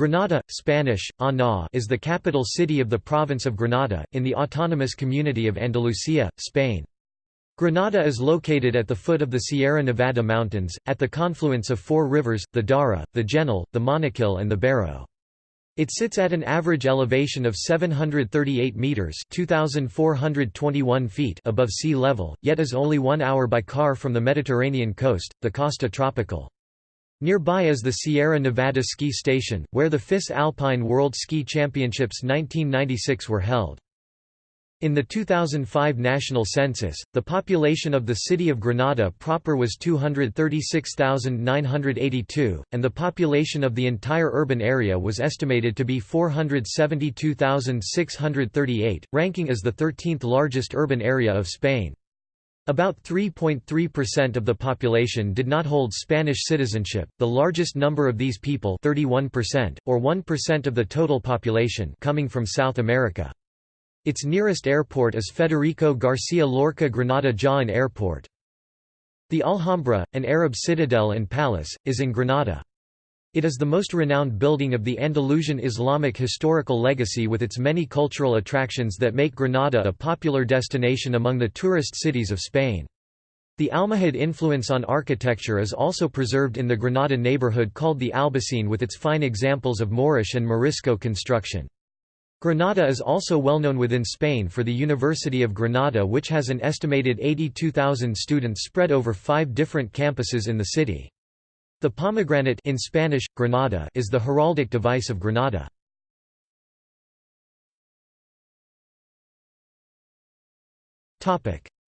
Granada, Spanish, Ana is the capital city of the province of Granada, in the autonomous community of Andalusia, Spain. Granada is located at the foot of the Sierra Nevada mountains, at the confluence of four rivers, the Darro, the Genil, the Monachil and the Barrow. It sits at an average elevation of 738 metres 2,421 feet above sea level, yet is only one hour by car from the Mediterranean coast, the Costa Tropical. Nearby is the Sierra Nevada Ski Station, where the FIS Alpine World Ski Championships 1996 were held. In the 2005 national census, the population of the city of Granada proper was 236,982, and the population of the entire urban area was estimated to be 472,638, ranking as the 13th largest urban area of Spain. About 3.3% of the population did not hold Spanish citizenship, the largest number of these people 31%, or 1% of the total population coming from South America. Its nearest airport is Federico Garcia Lorca Granada Jaén Airport. The Alhambra, an Arab citadel and palace, is in Granada. It is the most renowned building of the Andalusian Islamic historical legacy with its many cultural attractions that make Granada a popular destination among the tourist cities of Spain. The Almohad influence on architecture is also preserved in the Granada neighborhood called the Albaycin with its fine examples of Moorish and Morisco construction. Granada is also well known within Spain for the University of Granada which has an estimated 82,000 students spread over five different campuses in the city. The pomegranate in Spanish, Granada is the heraldic device of Granada.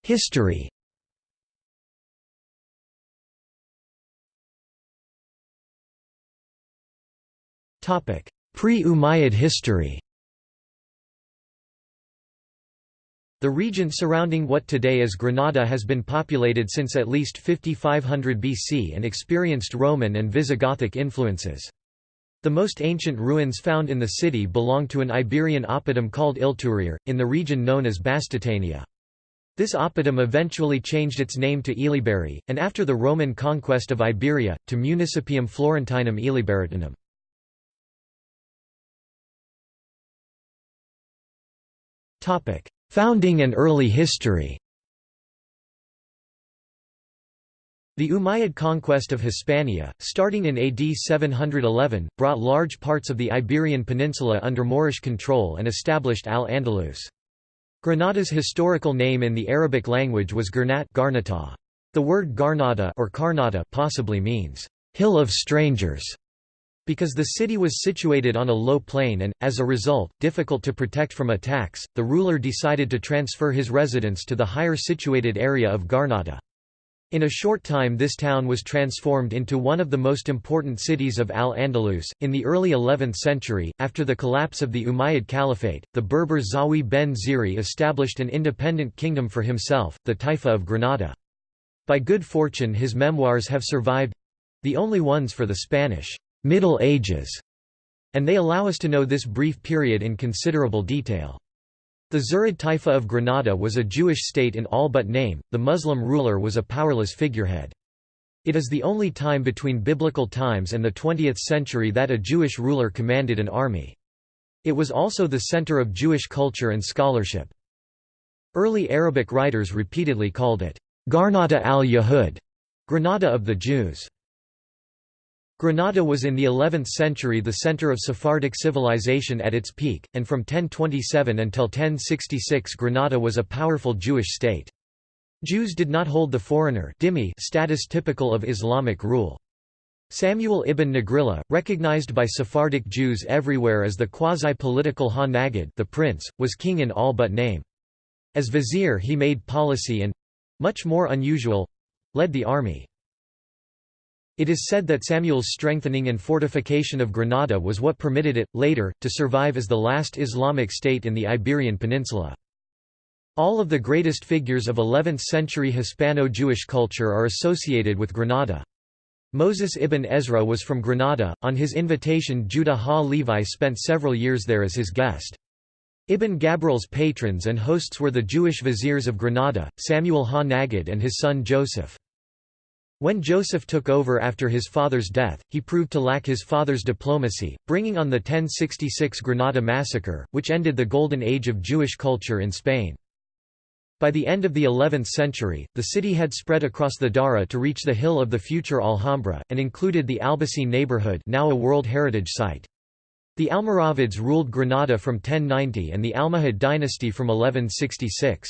History Pre-Umayyad history The region surrounding what today is Granada has been populated since at least 5500 BC and experienced Roman and Visigothic influences. The most ancient ruins found in the city belong to an Iberian oppidum called Ilturir, in the region known as Bastitania. This oppidum eventually changed its name to Iliberi, and after the Roman conquest of Iberia, to Municipium Florentinum Iliberitanum. Founding and early history The Umayyad conquest of Hispania, starting in AD 711, brought large parts of the Iberian Peninsula under Moorish control and established Al-Andalus. Granada's historical name in the Arabic language was Garnata. The word Garnata or Karnata possibly means, "...hill of strangers", because the city was situated on a low plain and, as a result, difficult to protect from attacks, the ruler decided to transfer his residence to the higher situated area of Garnata. In a short time this town was transformed into one of the most important cities of Al-Andalus. In the early 11th century, after the collapse of the Umayyad Caliphate, the Berber Zawi ben Ziri established an independent kingdom for himself, the Taifa of Granada. By good fortune his memoirs have survived—the only ones for the Spanish Middle Ages, and they allow us to know this brief period in considerable detail. The Zirid Taifa of Granada was a Jewish state in all but name, the Muslim ruler was a powerless figurehead. It is the only time between biblical times and the 20th century that a Jewish ruler commanded an army. It was also the center of Jewish culture and scholarship. Early Arabic writers repeatedly called it, Garnata al-Yahud, Granada of the Jews. Granada was in the 11th century the center of Sephardic civilization at its peak, and from 1027 until 1066 Granada was a powerful Jewish state. Jews did not hold the foreigner status typical of Islamic rule. Samuel ibn Nagrilla, recognized by Sephardic Jews everywhere as the quasi-political Ha-Nagid the prince, was king in all but name. As vizier he made policy and—much more unusual—led the army. It is said that Samuel's strengthening and fortification of Granada was what permitted it, later, to survive as the last Islamic state in the Iberian Peninsula. All of the greatest figures of 11th-century Hispano-Jewish culture are associated with Granada. Moses ibn Ezra was from Granada, on his invitation Judah ha-Levi spent several years there as his guest. Ibn Gabirol's patrons and hosts were the Jewish viziers of Granada, Samuel ha-Nagid and his son Joseph. When Joseph took over after his father's death, he proved to lack his father's diplomacy, bringing on the 1066 Granada massacre, which ended the golden age of Jewish culture in Spain. By the end of the 11th century, the city had spread across the Darro to reach the hill of the future Alhambra, and included the Albayzín neighborhood now a World Heritage Site. The Almoravids ruled Granada from 1090 and the Almohad dynasty from 1166.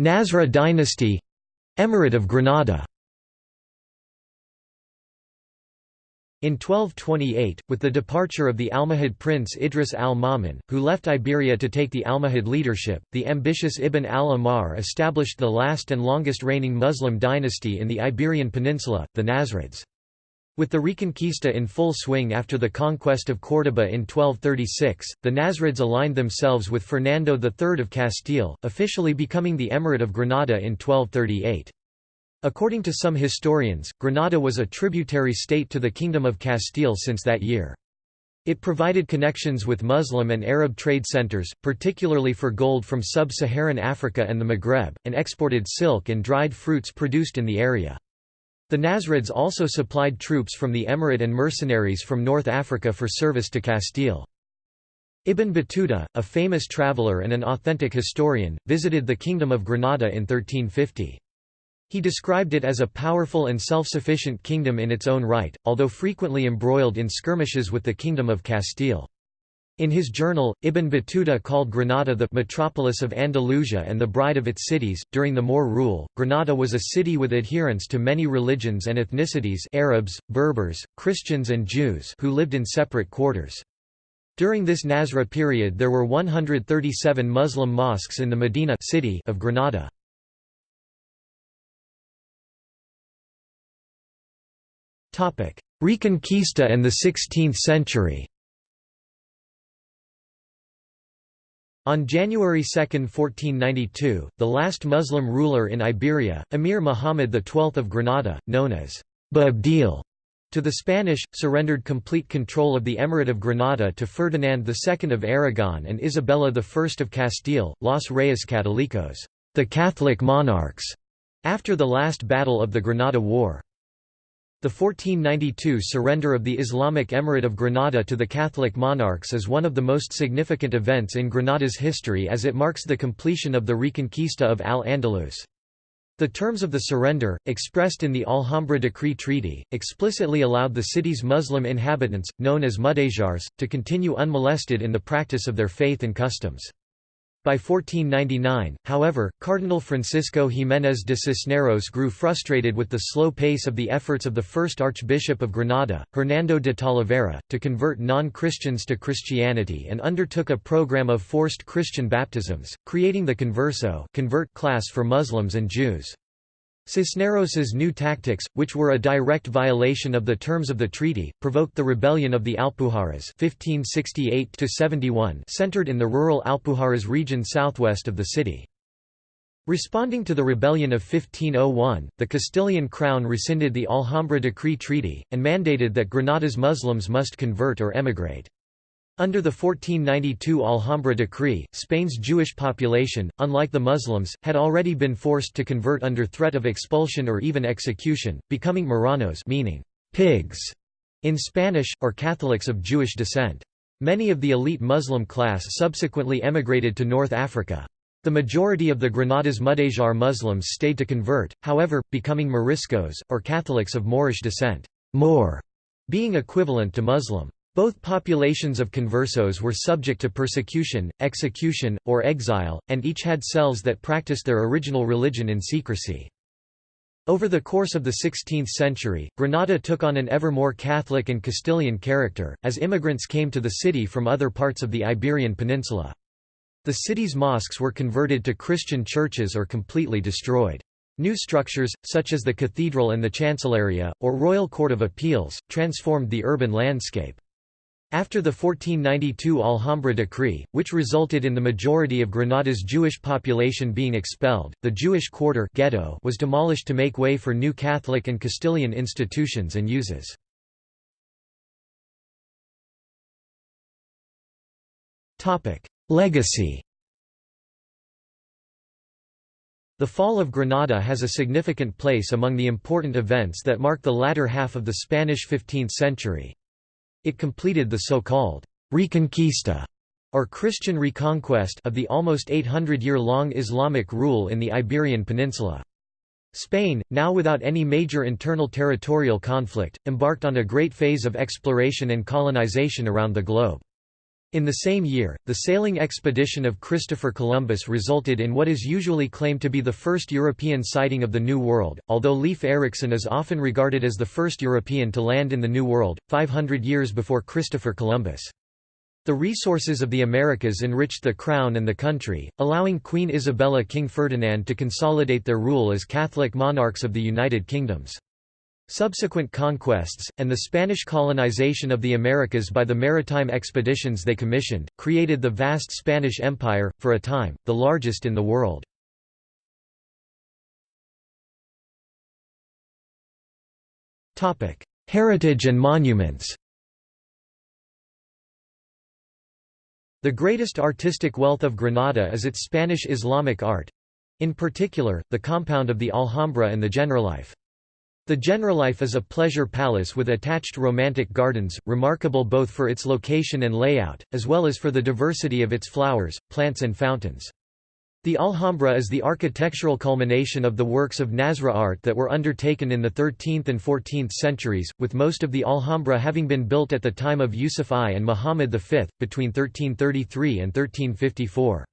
Nasrid dynasty Emirate of Granada In 1228, with the departure of the Almohad prince Idris al-Ma'mun, who left Iberia to take the Almohad leadership, the ambitious Ibn al-Ahmar established the last and longest reigning Muslim dynasty in the Iberian Peninsula, the Nasrids. With the Reconquista in full swing after the conquest of Córdoba in 1236, the Nasrids aligned themselves with Fernando III of Castile, officially becoming the Emirate of Granada in 1238. According to some historians, Granada was a tributary state to the Kingdom of Castile since that year. It provided connections with Muslim and Arab trade centers, particularly for gold from sub-Saharan Africa and the Maghreb, and exported silk and dried fruits produced in the area. The Nasrids also supplied troops from the Emirate and mercenaries from North Africa for service to Castile. Ibn Battuta, a famous traveller and an authentic historian, visited the Kingdom of Granada in 1350. He described it as a powerful and self-sufficient kingdom in its own right, although frequently embroiled in skirmishes with the Kingdom of Castile. In his journal, Ibn Battuta called Granada the metropolis of Andalusia and the bride of its cities. During the Moor rule, Granada was a city with adherents to many religions and ethnicities Arabs, Berbers, Christians and Jews who lived in separate quarters. During this Nasra period there were 137 Muslim mosques in the Medina city of Granada. Reconquista and the 16th century On January 2, 1492, the last Muslim ruler in Iberia, Emir Muhammad XII of Granada, known as Boabdil, to the Spanish, surrendered complete control of the Emirate of Granada to Ferdinand II of Aragon and Isabella I of Castile, Los Reyes Católicos, the Catholic monarchs, after the last battle of the Granada War. The 1492 surrender of the Islamic Emirate of Granada to the Catholic monarchs is one of the most significant events in Granada's history as it marks the completion of the Reconquista of Al-Andalus. The terms of the surrender, expressed in the Alhambra Decree Treaty, explicitly allowed the city's Muslim inhabitants, known as Mudéjars, to continue unmolested in the practice of their faith and customs. By 1499, however, Cardinal Francisco Jiménez de Cisneros grew frustrated with the slow pace of the efforts of the first Archbishop of Granada, Hernando de Talavera, to convert non-Christians to Christianity and undertook a program of forced Christian baptisms, creating the converso convert class for Muslims and Jews. Cisneros's new tactics, which were a direct violation of the terms of the treaty, provoked the rebellion of the Alpujarras 1568 centered in the rural Alpujarras region southwest of the city. Responding to the rebellion of 1501, the Castilian crown rescinded the Alhambra Decree Treaty, and mandated that Granada's Muslims must convert or emigrate. Under the 1492 Alhambra decree, Spain's Jewish population, unlike the Muslims, had already been forced to convert under threat of expulsion or even execution, becoming Marranos meaning pigs in Spanish, or Catholics of Jewish descent. Many of the elite Muslim class subsequently emigrated to North Africa. The majority of the Granada's Mudéjar Muslims stayed to convert, however, becoming Moriscos, or Catholics of Moorish descent, Moor being equivalent to Muslim. Both populations of conversos were subject to persecution, execution, or exile, and each had cells that practiced their original religion in secrecy. Over the course of the 16th century, Granada took on an ever more Catholic and Castilian character, as immigrants came to the city from other parts of the Iberian Peninsula. The city's mosques were converted to Christian churches or completely destroyed. New structures, such as the cathedral and the Chancelleria, or Royal Court of Appeals, transformed the urban landscape. After the 1492 Alhambra decree, which resulted in the majority of Granada's Jewish population being expelled, the Jewish quarter ghetto was demolished to make way for new Catholic and Castilian institutions and uses. Legacy The fall of Granada has a significant place among the important events that mark the latter half of the Spanish 15th century. It completed the so-called Reconquista or Christian reconquest of the almost 800-year-long Islamic rule in the Iberian Peninsula. Spain, now without any major internal territorial conflict, embarked on a great phase of exploration and colonization around the globe. In the same year, the sailing expedition of Christopher Columbus resulted in what is usually claimed to be the first European sighting of the New World, although Leif Erikson is often regarded as the first European to land in the New World, 500 years before Christopher Columbus. The resources of the Americas enriched the crown and the country, allowing Queen Isabella King Ferdinand to consolidate their rule as Catholic monarchs of the United Kingdoms. Subsequent conquests, and the Spanish colonization of the Americas by the maritime expeditions they commissioned, created the vast Spanish Empire, for a time, the largest in the world. Heritage and monuments The greatest artistic wealth of Granada is its Spanish Islamic art—in particular, the compound of the Alhambra and the Generalife. The Generalife is a pleasure palace with attached romantic gardens, remarkable both for its location and layout, as well as for the diversity of its flowers, plants and fountains. The Alhambra is the architectural culmination of the works of Nasrid art that were undertaken in the 13th and 14th centuries, with most of the Alhambra having been built at the time of Yusuf I and Muhammad V, between 1333 and 1354.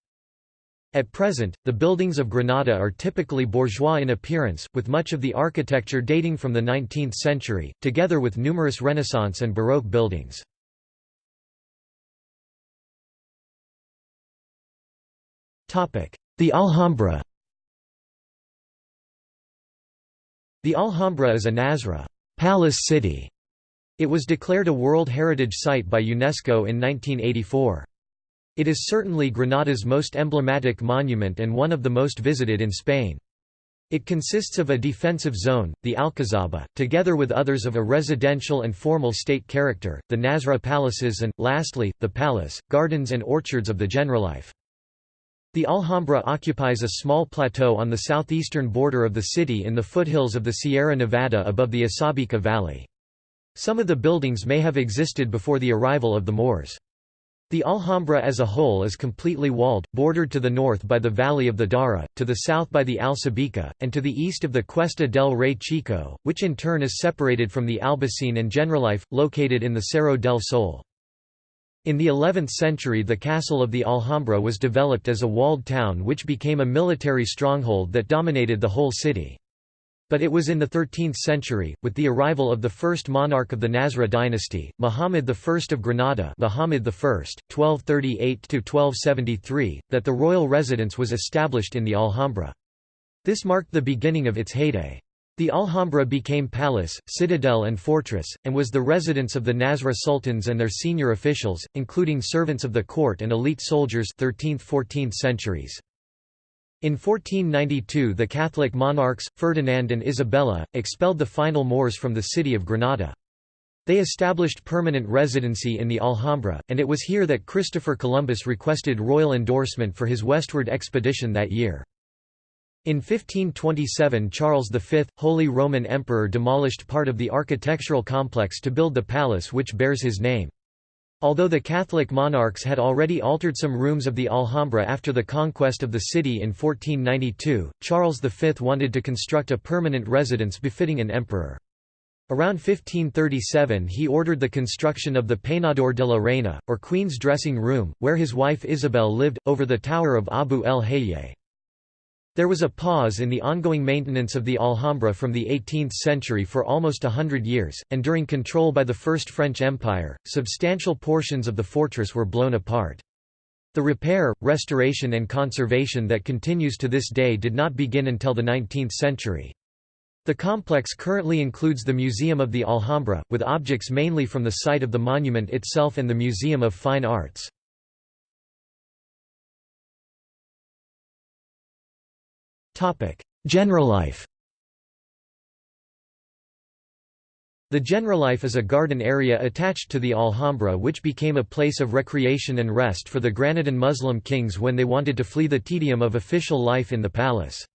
At present, the buildings of Granada are typically bourgeois in appearance, with much of the architecture dating from the 19th century, together with numerous Renaissance and Baroque buildings. The Alhambra The Alhambra is a Nasrid palace city. It was declared a World Heritage Site by UNESCO in 1984. It is certainly Granada's most emblematic monument and one of the most visited in Spain. It consists of a defensive zone, the Alcazaba, together with others of a residential and formal state character, the Nasrid palaces and, lastly, the palace, gardens and orchards of the Generalife. The Alhambra occupies a small plateau on the southeastern border of the city in the foothills of the Sierra Nevada above the Asabica Valley. Some of the buildings may have existed before the arrival of the Moors. The Alhambra as a whole is completely walled, bordered to the north by the valley of the Darro, to the south by the Alsabica, and to the east of the Cuesta del Rey Chico, which in turn is separated from the Albaycin and Generalife, located in the Cerro del Sol. In the 11th century the castle of the Alhambra was developed as a walled town which became a military stronghold that dominated the whole city. But it was in the 13th century, with the arrival of the first monarch of the Nasrid dynasty, Muhammad I of Granada Muhammad I, 1238–1273, that the royal residence was established in the Alhambra. This marked the beginning of its heyday. The Alhambra became palace, citadel and fortress, and was the residence of the Nasrid sultans and their senior officials, including servants of the court and elite soldiers 13th–14th centuries. In 1492 the Catholic monarchs, Ferdinand and Isabella, expelled the final Moors from the city of Granada. They established permanent residency in the Alhambra, and it was here that Christopher Columbus requested royal endorsement for his westward expedition that year. In 1527 Charles V, Holy Roman Emperor demolished part of the architectural complex to build the palace which bears his name. Although the Catholic monarchs had already altered some rooms of the Alhambra after the conquest of the city in 1492, Charles V wanted to construct a permanent residence befitting an emperor. Around 1537 he ordered the construction of the Peinador de la Reina, or Queen's dressing room, where his wife Isabel lived, over the tower of Abu el Hayye. There was a pause in the ongoing maintenance of the Alhambra from the 18th century for almost a hundred years, and during control by the First French Empire, substantial portions of the fortress were blown apart. The repair, restoration and conservation that continues to this day did not begin until the 19th century. The complex currently includes the Museum of the Alhambra, with objects mainly from the site of the monument itself and the Museum of Fine Arts. Generalife The Generalife is a garden area attached to the Alhambra which became a place of recreation and rest for the Granadan Muslim kings when they wanted to flee the tedium of official life in the palace.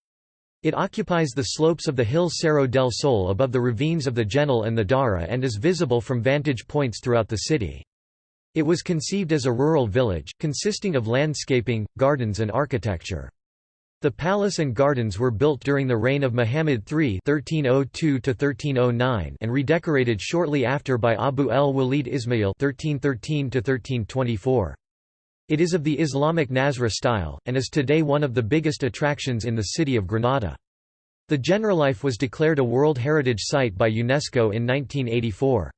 It occupies the slopes of the hill Cerro del Sol above the ravines of the Genil and the Darro and is visible from vantage points throughout the city. It was conceived as a rural village, consisting of landscaping, gardens and architecture. The palace and gardens were built during the reign of Muhammad III (1302–1309) and redecorated shortly after by Abu el-Walid Ismail (1313–1324). It is of the Islamic Nasra style, and is today one of the biggest attractions in the city of Granada. The Generalife was declared a World Heritage Site by UNESCO in 1984.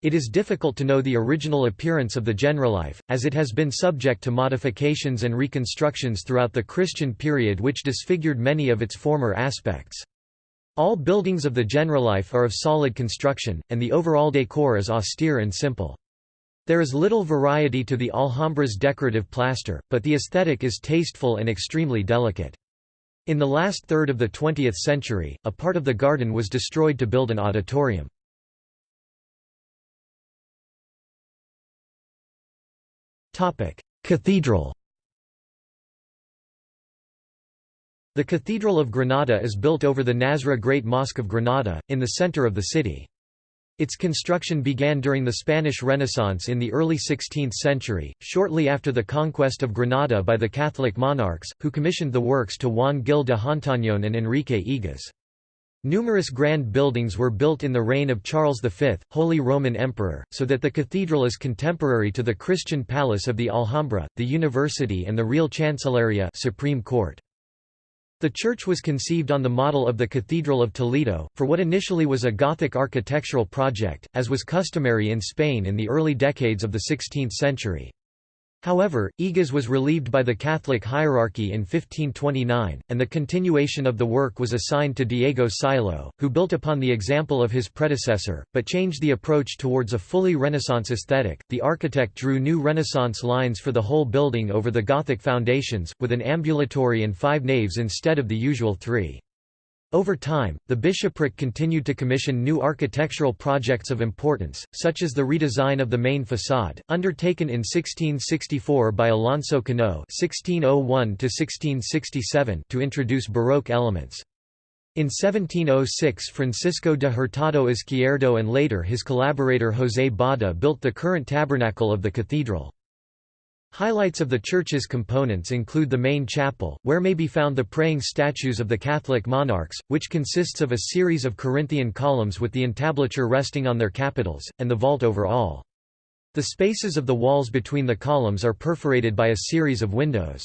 It is difficult to know the original appearance of the Generalife, as it has been subject to modifications and reconstructions throughout the Christian period which disfigured many of its former aspects. All buildings of the Generalife are of solid construction, and the overall decor is austere and simple. There is little variety to the Alhambra's decorative plaster, but the aesthetic is tasteful and extremely delicate. In the last third of the 20th century, a part of the garden was destroyed to build an auditorium. Cathedral The Cathedral of Granada is built over the Nasra Great Mosque of Granada, in the center of the city. Its construction began during the Spanish Renaissance in the early 16th century, shortly after the conquest of Granada by the Catholic monarchs, who commissioned the works to Juan Gil de Hontañón and Enrique Egas. Numerous grand buildings were built in the reign of Charles V, Holy Roman Emperor, so that the cathedral is contemporary to the Christian palace of the Alhambra, the university and the Real Chancelleria Supreme Court. The church was conceived on the model of the Cathedral of Toledo, for what initially was a Gothic architectural project, as was customary in Spain in the early decades of the 16th century. However, Egas was relieved by the Catholic hierarchy in 1529, and the continuation of the work was assigned to Diego Siloé, who built upon the example of his predecessor, but changed the approach towards a fully Renaissance aesthetic. The architect drew new Renaissance lines for the whole building over the Gothic foundations, with an ambulatory and five naves instead of the usual three. Over time, the bishopric continued to commission new architectural projects of importance, such as the redesign of the main façade, undertaken in 1664 by Alonso Cano (1601–1667) to introduce Baroque elements. In 1706 Francisco de Hurtado Izquierdo and later his collaborator José Bada built the current tabernacle of the cathedral. Highlights of the church's components include the main chapel, where may be found the praying statues of the Catholic monarchs, which consists of a series of Corinthian columns with the entablature resting on their capitals, and the vault over all. The spaces of the walls between the columns are perforated by a series of windows.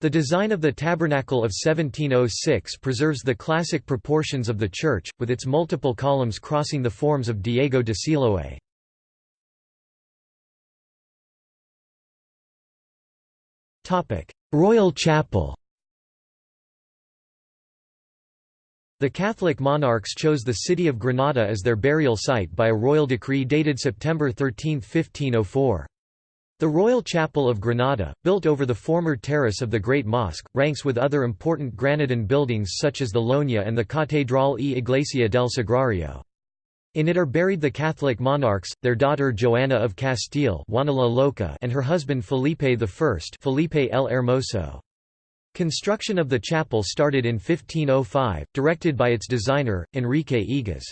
The design of the Tabernacle of 1706 preserves the classic proportions of the church, with its multiple columns crossing the forms of Diego de Siloé. Royal Chapel The Catholic monarchs chose the city of Granada as their burial site by a royal decree dated September 13, 1504. The Royal Chapel of Granada, built over the former terrace of the Great Mosque, ranks with other important Granadan buildings such as the Lonja and the Catedral e Iglesia del Sagrario. In it are buried the Catholic monarchs, their daughter Joanna of Castile and her husband Felipe I Felipe el Hermoso. Construction of the chapel started in 1505, directed by its designer, Enrique Egas.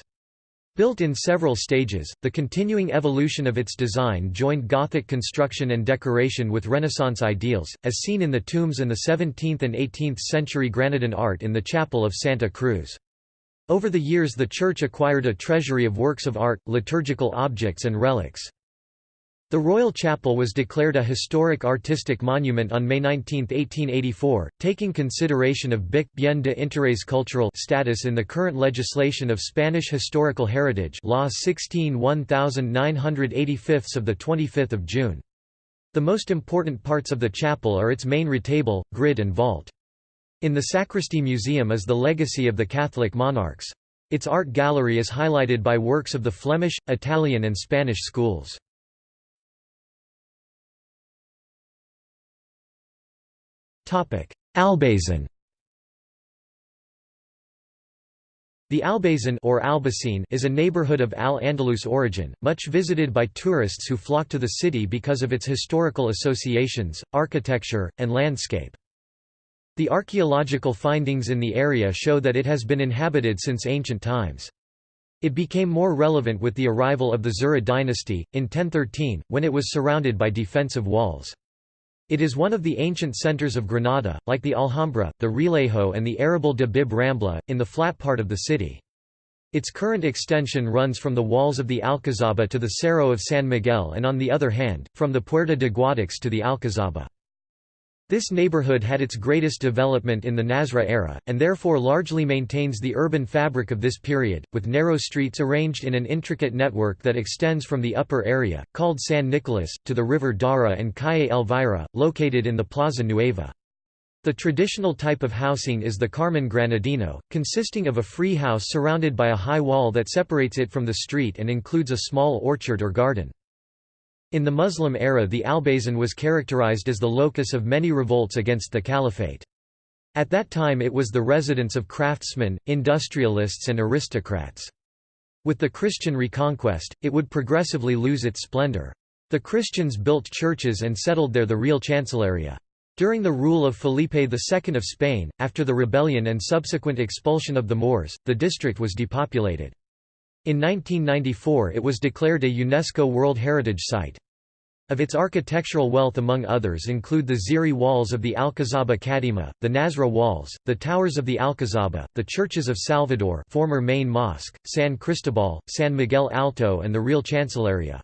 Built in several stages, the continuing evolution of its design joined Gothic construction and decoration with Renaissance ideals, as seen in the tombs and the 17th and 18th century Granadan art in the chapel of Santa Cruz. Over the years the church acquired a treasury of works of art, liturgical objects and relics. The Royal Chapel was declared a historic artistic monument on May 19, 1884, taking consideration of BIC bien de interés cultural status in the current legislation of Spanish Historical Heritage Law 16 1985 of 25 June. The most important parts of the chapel are its main retable, grid and vault. In the Sacristy Museum is the legacy of the Catholic monarchs. Its art gallery is highlighted by works of the Flemish, Italian and Spanish schools. Albayzin The Albayzin or Albayzin is a neighborhood of Al-Andalus origin, much visited by tourists who flock to the city because of its historical associations, architecture, and landscape. The archaeological findings in the area show that it has been inhabited since ancient times. It became more relevant with the arrival of the Zirid dynasty, in 1013, when it was surrounded by defensive walls. It is one of the ancient centers of Granada, like the Alhambra, the Realejo and the Arrabal de Bib Rambla, in the flat part of the city. Its current extension runs from the walls of the Alcazaba to the Cerro of San Miguel and on the other hand, from the Puerta de Guadix to the Alcazaba. This neighborhood had its greatest development in the Nasra era, and therefore largely maintains the urban fabric of this period, with narrow streets arranged in an intricate network that extends from the upper area, called San Nicolas, to the river Darro and Calle Elvira, located in the Plaza Nueva. The traditional type of housing is the Carmen Granadino, consisting of a free house surrounded by a high wall that separates it from the street and includes a small orchard or garden. In the Muslim era the Albayzin was characterized as the locus of many revolts against the caliphate. At that time it was the residence of craftsmen, industrialists and aristocrats. With the Christian reconquest, it would progressively lose its splendor. The Christians built churches and settled there the real chancelleria. During the rule of Felipe II of Spain, after the rebellion and subsequent expulsion of the Moors, the district was depopulated. In 1994 it was declared a UNESCO World Heritage Site. Of its architectural wealth among others include the Ziri walls of the Alcazaba Kadima, the Nasra walls, the towers of the Alcazaba, the churches of Salvador former main mosque, San Cristobal, San Miguel Alto and the Real Chancelleria.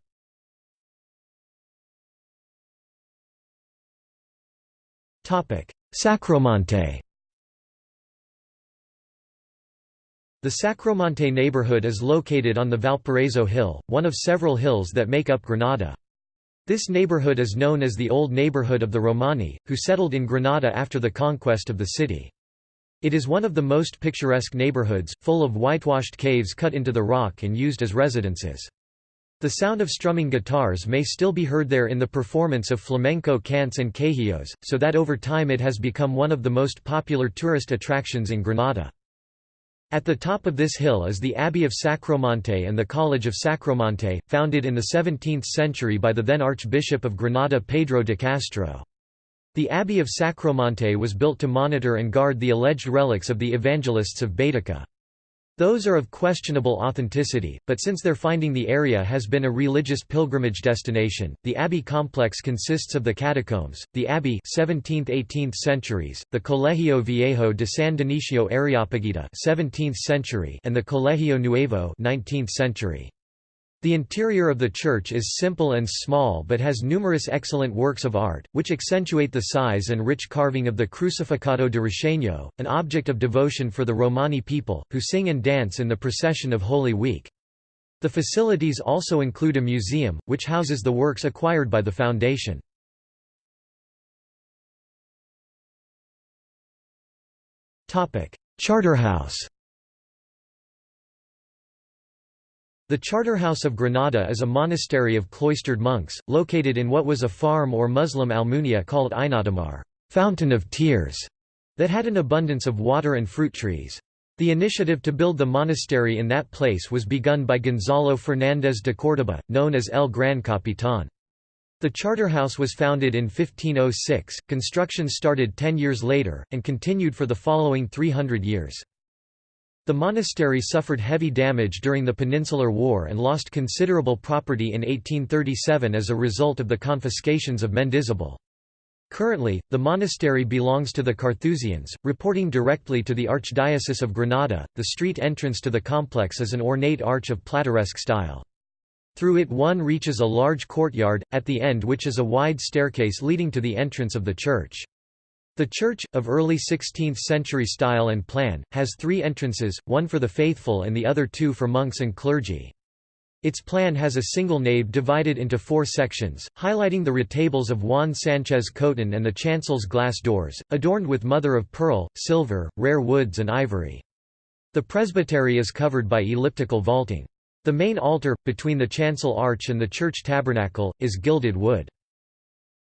Sacromonte The Sacromonte neighborhood is located on the Valparaiso Hill, one of several hills that make up Granada. This neighborhood is known as the Old Neighborhood of the Romani, who settled in Granada after the conquest of the city. It is one of the most picturesque neighborhoods, full of whitewashed caves cut into the rock and used as residences. The sound of strumming guitars may still be heard there in the performance of flamenco cants and quejios, so that over time it has become one of the most popular tourist attractions in Granada. At the top of this hill is the Abbey of Sacromonte and the College of Sacromonte, founded in the 17th century by the then Archbishop of Granada Pedro de Castro. The Abbey of Sacromonte was built to monitor and guard the alleged relics of the Evangelists of Baetica. Those are of questionable authenticity, but since their finding the area has been a religious pilgrimage destination, the abbey complex consists of the catacombs, the abbey 17th–18th centuries, the Colegio Viejo de San Dionisio Areopagita 17th century and the Colegio Nuevo 19th century. The interior of the church is simple and small but has numerous excellent works of art, which accentuate the size and rich carving of the Crucificado de Richeño, an object of devotion for the Romani people, who sing and dance in the procession of Holy Week. The facilities also include a museum, which houses the works acquired by the foundation. Charterhouse The Charterhouse of Granada is a monastery of cloistered monks, located in what was a farm or Muslim almunia called Aynadamar fountain of tears", that had an abundance of water and fruit trees. The initiative to build the monastery in that place was begun by Gonzalo Fernández de Córdoba, known as El Gran Capitán. The Charterhouse was founded in 1506, construction started ten years later, and continued for the following 300 years. The monastery suffered heavy damage during the Peninsular War and lost considerable property in 1837 as a result of the confiscations of Mendizabal. Currently, the monastery belongs to the Carthusians, reporting directly to the Archdiocese of Granada. The street entrance to the complex is an ornate arch of Plateresque style. Through it one reaches a large courtyard, at the end which is a wide staircase leading to the entrance of the church. The church, of early 16th-century style and plan, has three entrances, one for the faithful and the other two for monks and clergy. Its plan has a single nave divided into four sections, highlighting the retables of Juan Sánchez Cotán and the chancel's glass doors, adorned with mother-of-pearl, silver, rare woods and ivory. The presbytery is covered by elliptical vaulting. The main altar, between the chancel arch and the church tabernacle, is gilded wood.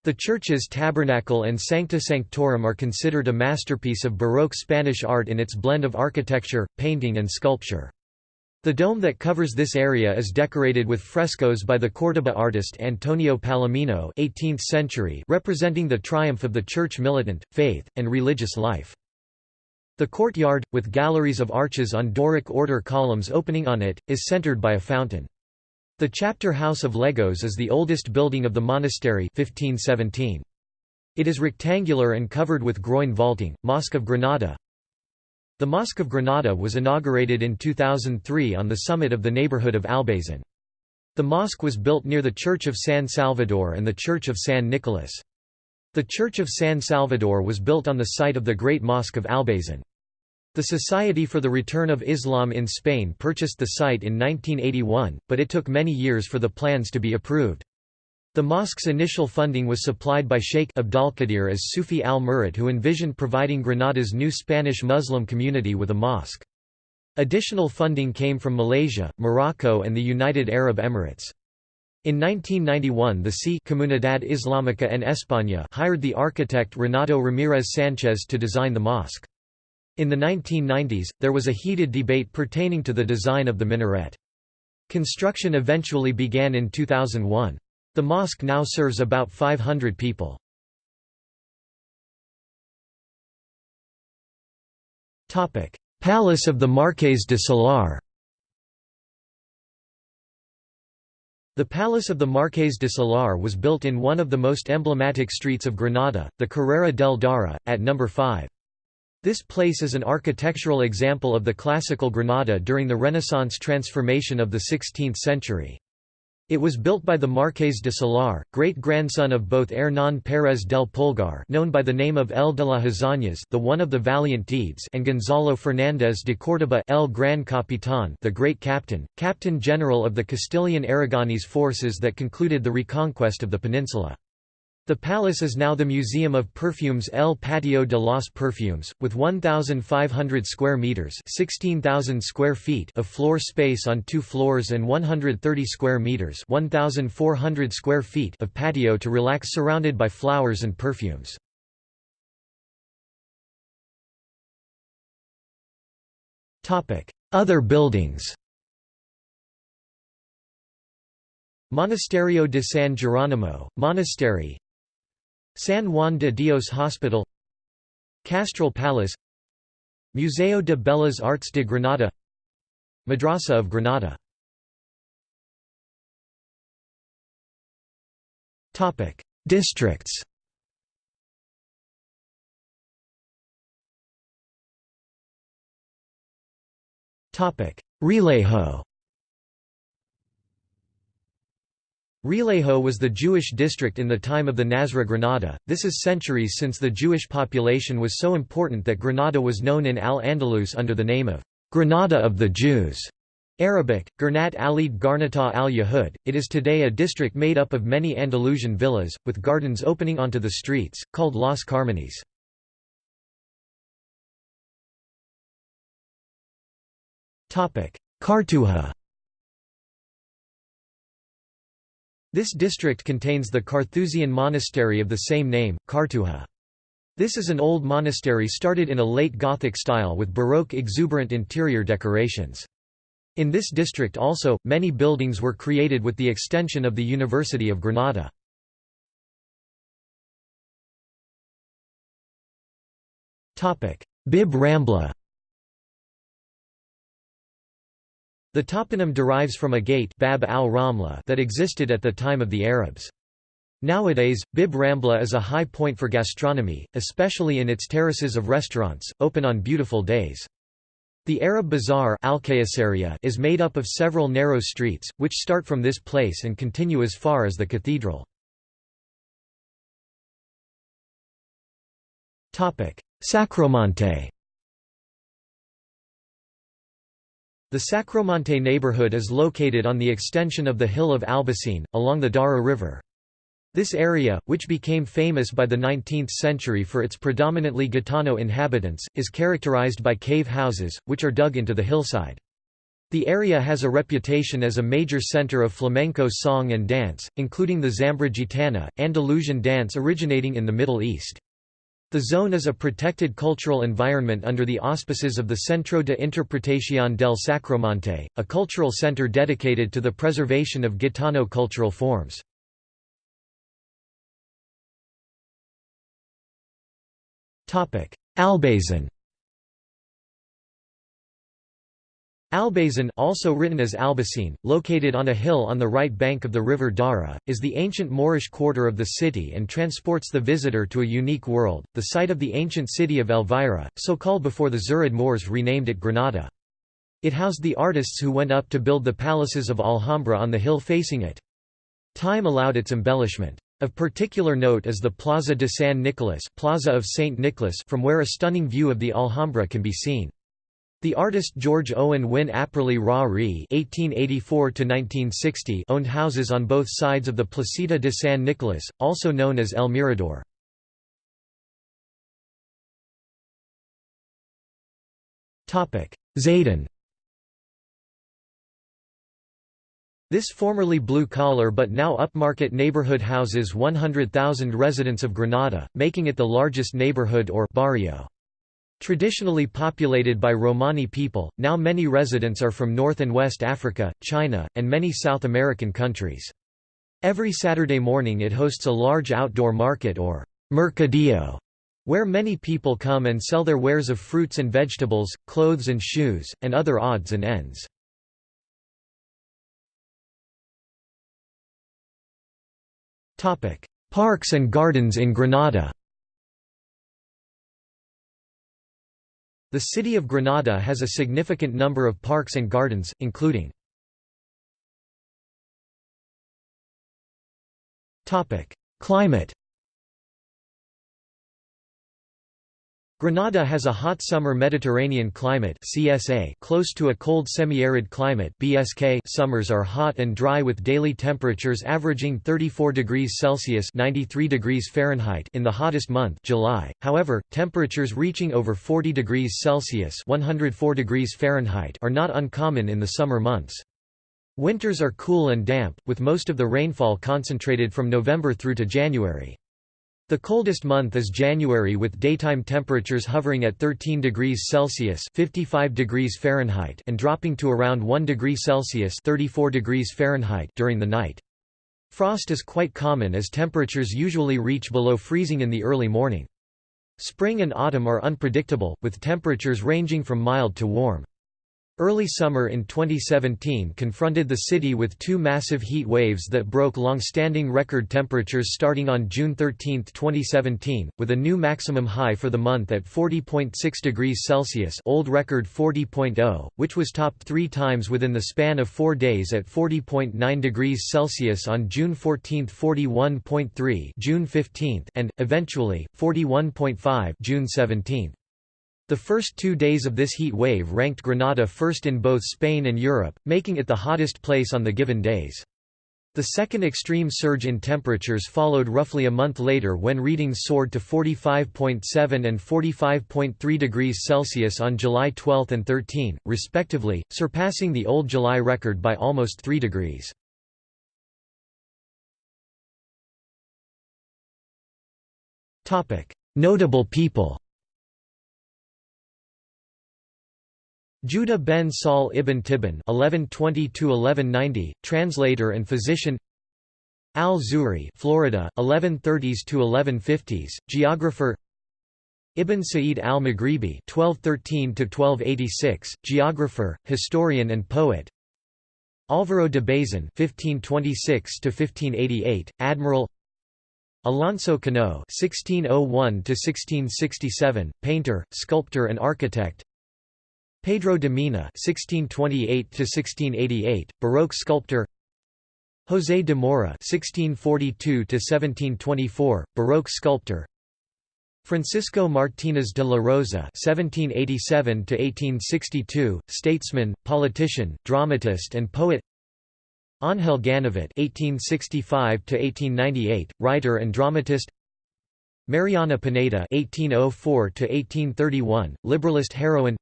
The church's tabernacle and Sancta Sanctorum are considered a masterpiece of Baroque Spanish art in its blend of architecture, painting and sculpture. The dome that covers this area is decorated with frescoes by the Córdoba artist Antonio Palomino 18th century representing the triumph of the church militant, faith, and religious life. The courtyard, with galleries of arches on Doric order columns opening on it, is centered by a fountain. The chapter house of Legos is the oldest building of the monastery 1517. It is rectangular and covered with groin vaulting. Mosque of Granada the Mosque of Granada was inaugurated in 2003 on the summit of the neighborhood of Albazin. The mosque was built near the Church of San Salvador and the Church of San Nicolas. The Church of San Salvador was built on the site of the Great Mosque of Albazin. The Society for the Return of Islam in Spain purchased the site in 1981, but it took many years for the plans to be approved. The mosque's initial funding was supplied by Sheikh Abdalqadir as Sufi al-Murid who envisioned providing Granada's new Spanish Muslim community with a mosque. Additional funding came from Malaysia, Morocco and the United Arab Emirates. In 1991 the C Comunidad Islámica en España hired the architect Renato Ramírez Sánchez to design the mosque. In the 1990s, there was a heated debate pertaining to the design of the minaret. Construction eventually began in 2001. The mosque now serves about 500 people. Palace of the Marqués de Salar The Palace of the Marqués de Salar was built in one of the most emblematic streets of Granada, the Carrera del Darro, at number 5. This place is an architectural example of the classical Granada during the Renaissance transformation of the 16th century. It was built by the Marqués de Salar, great-grandson of both Hernán Pérez del Pulgar known by the name of El de las Hazañas the one of the valiant deeds and Gonzalo Fernández de Córdoba El Gran Capitán the great captain, captain general of the Castilian Aragonese forces that concluded the reconquest of the peninsula. The palace is now the Museum of Perfumes El Patio de los Perfumes, with 1,500 square meters (16,000 square feet) of floor space on two floors and 130 square meters (1,400 square feet) of patio to relax, surrounded by flowers and perfumes. Topic: Other buildings. Monasterio de San Geronimo, monastery San Juan de Dios Hospital Castril Palace Museo de Bellas Artes de Granada Madrasa of Granada. Topic: Districts. Realejo Realejo was the Jewish district in the time of the Nasra Granada, this is centuries since the Jewish population was so important that Granada was known in Al-Andalus under the name of Granada of the Jews. Arabic, Gernat Alid Garnata al Yahud, it is today a district made up of many Andalusian villas, with gardens opening onto the streets, called Las Carmenes. Cartuja This district contains the Carthusian monastery of the same name, Cartuja. This is an old monastery started in a late Gothic style with Baroque exuberant interior decorations. In this district also, many buildings were created with the extension of the University of Granada. Bib Rambla The toponym derives from a gate Bab al that existed at the time of the Arabs. Nowadays, Bib Rambla is a high point for gastronomy, especially in its terraces of restaurants, open on beautiful days. The Arab Bazaar is made up of several narrow streets, which start from this place and continue as far as the cathedral. Sacromonte The Sacromonte neighborhood is located on the extension of the hill of Albayzín, along the Darro River. This area, which became famous by the 19th century for its predominantly Gitano inhabitants, is characterized by cave houses, which are dug into the hillside. The area has a reputation as a major center of flamenco song and dance, including the Zambra Gitana, Andalusian dance originating in the Middle East. The zone is a protected cultural environment under the auspices of the Centro de Interpretación del Sacromonte, a cultural center dedicated to the preservation of Gitano cultural forms. Albazin Albazin also written as Albacine, located on a hill on the right bank of the river Darro, is the ancient Moorish quarter of the city and transports the visitor to a unique world, the site of the ancient city of Elvira, so called before the Zirid Moors renamed it Granada. It housed the artists who went up to build the palaces of Alhambra on the hill facing it. Time allowed its embellishment. Of particular note is the Plaza de San Nicolas Plaza of Saint Nicholas from where a stunning view of the Alhambra can be seen. The artist George Owen Wynne Apperley Ra Re (1884–1960) owned houses on both sides of the Placita de San Nicolas, also known as El Mirador. Topic: Zaidín. This formerly blue-collar but now upmarket neighborhood houses 100,000 residents of Granada, making it the largest neighborhood or barrio. Traditionally populated by Romani people, now many residents are from North and West Africa, China, and many South American countries. Every Saturday morning it hosts a large outdoor market or mercadillo, where many people come and sell their wares of fruits and vegetables, clothes and shoes, and other odds and ends. Parks and gardens in Granada The city of Granada has a significant number of parks and gardens, including Climate Granada has a hot summer Mediterranean climate CSA close to a cold semi-arid climate BSK summers are hot and dry with daily temperatures averaging 34 degrees Celsius 93 degrees Fahrenheit in the hottest month July. However, temperatures reaching over 40 degrees Celsius 104 degrees Fahrenheit are not uncommon in the summer months. Winters are cool and damp, with most of the rainfall concentrated from November through to January. The coldest month is January with daytime temperatures hovering at 13 degrees Celsius (55 degrees Fahrenheit) and dropping to around 1 degree Celsius (34 degrees Fahrenheit) during the night. Frost is quite common as temperatures usually reach below freezing in the early morning. Spring and autumn are unpredictable, with temperatures ranging from mild to warm. Early summer in 2017 confronted the city with two massive heat waves that broke long-standing record temperatures starting on June 13, 2017, with a new maximum high for the month at 40.6 degrees Celsius old record 40.0, which was topped three times within the span of four days at 40.9 degrees Celsius on June 14 41.3 June 15 and, eventually, 41.5 June 17. The first two days of this heat wave ranked Granada first in both Spain and Europe, making it the hottest place on the given days. The second extreme surge in temperatures followed roughly a month later when readings soared to 45.7 and 45.3 degrees Celsius on July 12 and 13, respectively, surpassing the old July record by almost 3 degrees. Notable people Judah ben Saul ibn Tibbon (1120–1190), translator and physician. Al-Zuhri, Florida, 1130s to 1150s, geographer. Ibn Sa'id al-Maghribi (1213–1286), geographer, historian, and poet. Álvaro de Bazan (1526–1588), admiral. Alonso Cano (1601–1667), painter, sculptor, and architect. Pedro de Mena (1628–1688), Baroque sculptor. José de Mora (1642–1724), Baroque sculptor. Francisco Martínez de la Rosa (1787–1862), statesman, politician, dramatist, and poet. Ángel Ganivet (1865–1898), writer and dramatist. Mariana Pineda (1804–1831), liberalist heroine.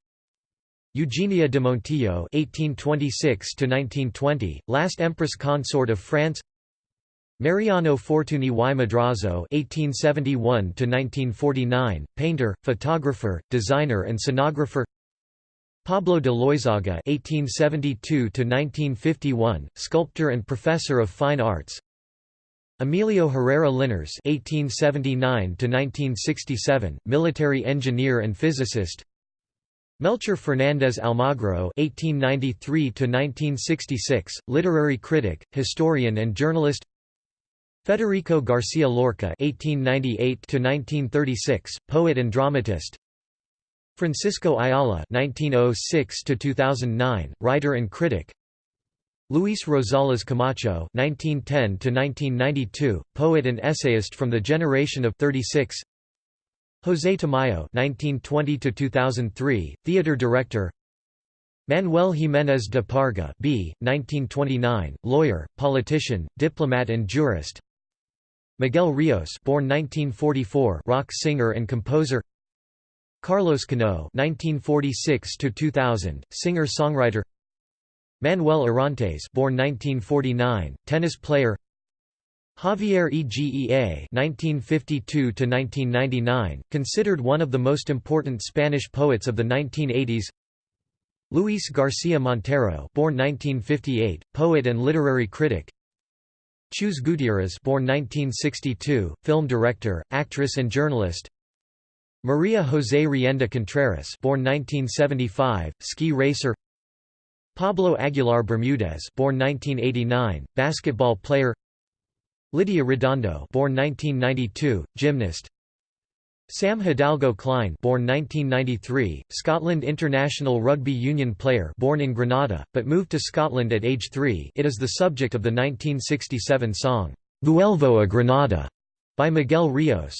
Eugenia de Montijo (1826–1920), last Empress consort of France. Mariano Fortuny y Madrazo (1871–1949), painter, photographer, designer, and scenographer. Pablo de Loizaga (1872–1951), sculptor and professor of fine arts. Emilio Herrera Linares (1879–1967), military engineer and physicist. Melchor Fernández Almagro (1893–1966), literary critic, historian, and journalist. Federico García Lorca (1898–1936), poet and dramatist. Francisco Ayala (1906–2009), writer and critic. Luis Rosales Camacho (1910–1992), poet and essayist from the generation of 36. José Tamayo (1920–2003), theater director. Manuel Jiménez de Parga B. 1929, lawyer, politician, diplomat and jurist. Miguel Rios born 1944 rock singer and composer Carlos Cano 1946 2000 singer-songwriter Manuel Orantes born 1949 tennis player Javier Egea (1952–1999), considered one of the most important Spanish poets of the 1980s. Luis García Montero, born 1958, poet and literary critic. Chus Gutierrez born 1962, film director, actress and journalist. Maria José Rienda Contreras born 1975, ski racer. Pablo Aguilar Bermudez born 1989, basketball player Lydia Redondo born 1992, gymnast. Sam Hidalgo Clyne born 1993, Scotland international rugby union player born in Granada, but moved to Scotland at age 3 it is the subject of the 1967 song, Vuelvo a Granada, by Miguel Rios.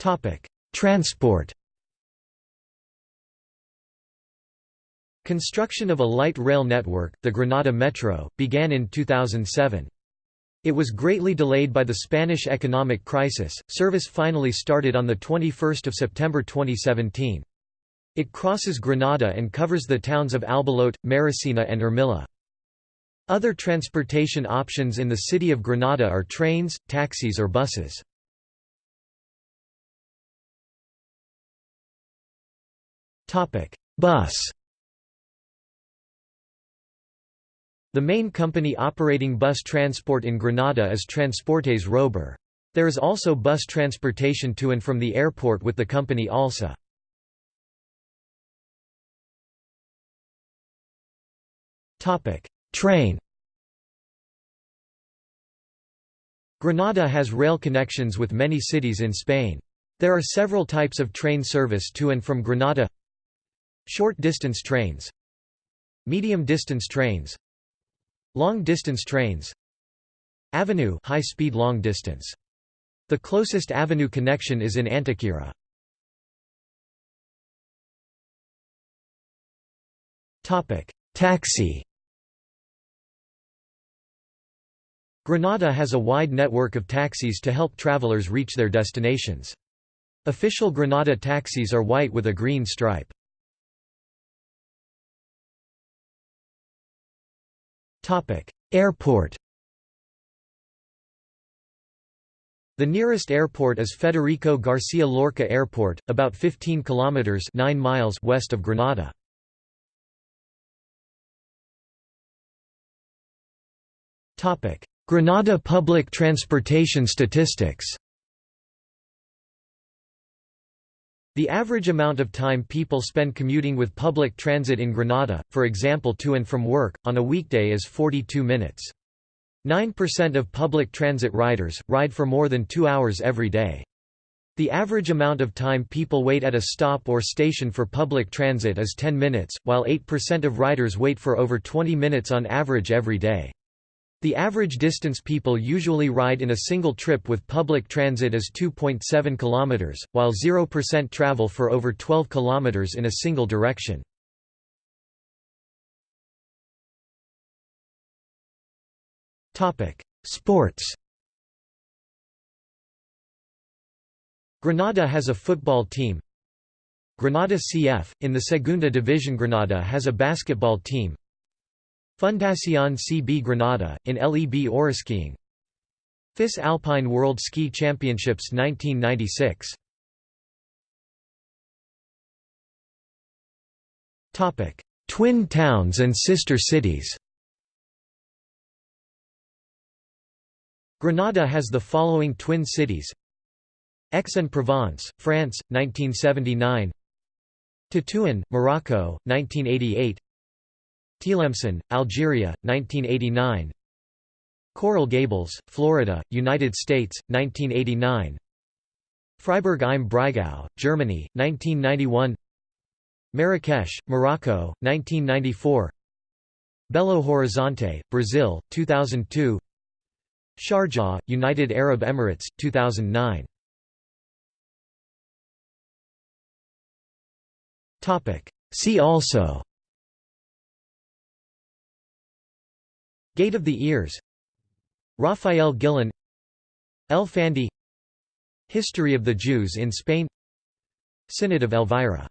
Topic: Transport Construction of a light rail network, the Granada Metro, began in 2007. It was greatly delayed by the Spanish economic crisis. Service finally started on the 21st of September 2017. It crosses Granada and covers the towns of Albolote, Maracena and Armilla. Other transportation options in the city of Granada are trains, taxis or buses. Topic: Bus The main company operating bus transport in Granada is Transportes Rober. There is also bus transportation to and from the airport with the company ALSA. Train Granada has rail connections with many cities in Spain. There are several types of train service to and from Granada Short-distance trains Medium-distance trains Long-distance trains AVE high-speed long-distance. The closest AVE connection is in Antequera. Taxi Granada has a wide network of taxis to help travelers reach their destinations. Official Granada taxis are white with a green stripe. Airport The nearest airport is Federico García Lorca Airport, about 15 kilometers 9 miles west of Granada. Topic: Granada public transportation statistics. The average amount of time people spend commuting with public transit in Granada, for example to and from work, on a weekday is 42 minutes. 9% of public transit riders, ride for more than two hours every day. The average amount of time people wait at a stop or station for public transit is 10 minutes, while 8% of riders wait for over 20 minutes on average every day. The average distance people usually ride in a single trip with public transit is 2.7 km, while 0% travel for over 12 km in a single direction. Sports. Granada has a football team. Granada CF, in the Segunda División Granada has a basketball team Fundación CB Granada, in LEB Oro Skiing FIS Alpine World Ski Championships 1996 Twin towns and sister cities. Granada has the following twin cities. Aix-en-Provence, France, 1979 Tétouan, Morocco, 1988 Tlemcen, Algeria, 1989 Coral Gables, Florida, United States, 1989 Freiburg im Breisgau, Germany, 1991 Marrakesh, Morocco, 1994 Belo Horizonte, Brazil, 2002 Sharjah, United Arab Emirates, 2009 See also Gate of the Ears Rafael Guillén El Fandi History of the Jews in Spain Synod of Elvira